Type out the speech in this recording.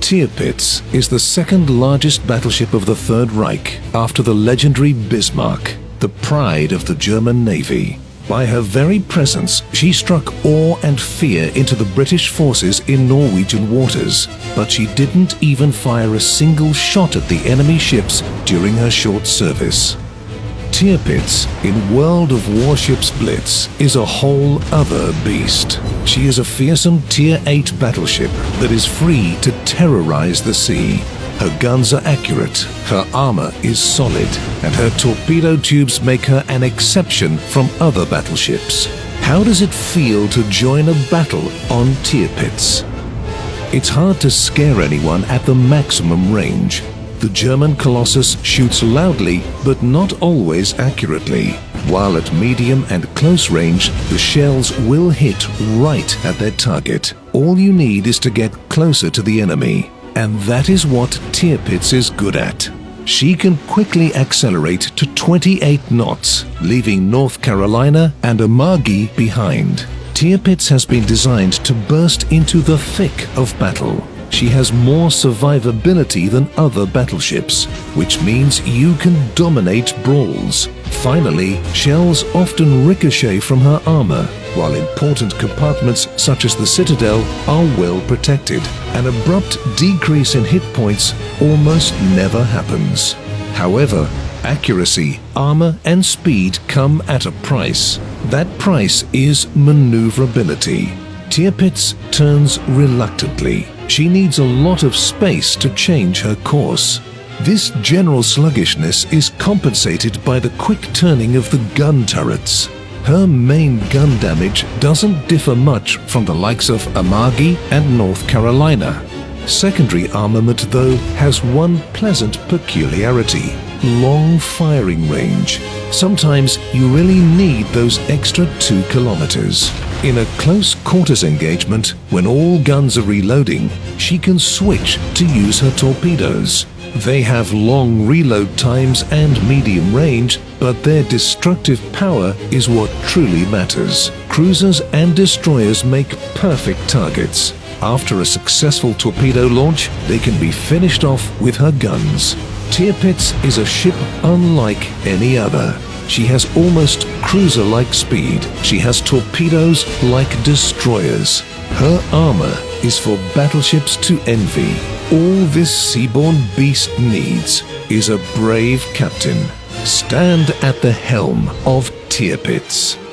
Tirpitz is the second largest battleship of the Third Reich after the legendary Bismarck, the pride of the German Navy. By her very presence, she struck awe and fear into the British forces in Norwegian waters, but she didn't even fire a single shot at the enemy ships during her short service. Tirpitz in World of Warships Blitz is a whole other beast. She is a fearsome Tier 8 battleship that is free to terrorize the sea. Her guns are accurate, her armor is solid, and her torpedo tubes make her an exception from other battleships. How does it feel to join a battle on Tirpitz? It's hard to scare anyone at the maximum range, the German Colossus shoots loudly but not always accurately. While at medium and close range, the shells will hit right at their target. All you need is to get closer to the enemy. And that is what Tirpitz is good at. She can quickly accelerate to 28 knots, leaving North Carolina and Amagi behind. Tirpitz has been designed to burst into the thick of battle she has more survivability than other battleships, which means you can dominate brawls. Finally, shells often ricochet from her armor, while important compartments such as the Citadel are well protected. An abrupt decrease in hit points almost never happens. However, accuracy, armor and speed come at a price. That price is maneuverability. Tirpitz turns reluctantly, she needs a lot of space to change her course. This general sluggishness is compensated by the quick turning of the gun turrets. Her main gun damage doesn't differ much from the likes of Amagi and North Carolina. Secondary armament, though, has one pleasant peculiarity long firing range. Sometimes you really need those extra two kilometers. In a close quarters engagement, when all guns are reloading, she can switch to use her torpedoes. They have long reload times and medium range, but their destructive power is what truly matters. Cruisers and destroyers make perfect targets. After a successful torpedo launch, they can be finished off with her guns. Tirpitz is a ship unlike any other. She has almost cruiser-like speed. She has torpedoes like destroyers. Her armor is for battleships to envy. All this seaborne beast needs is a brave captain. Stand at the helm of Tirpitz.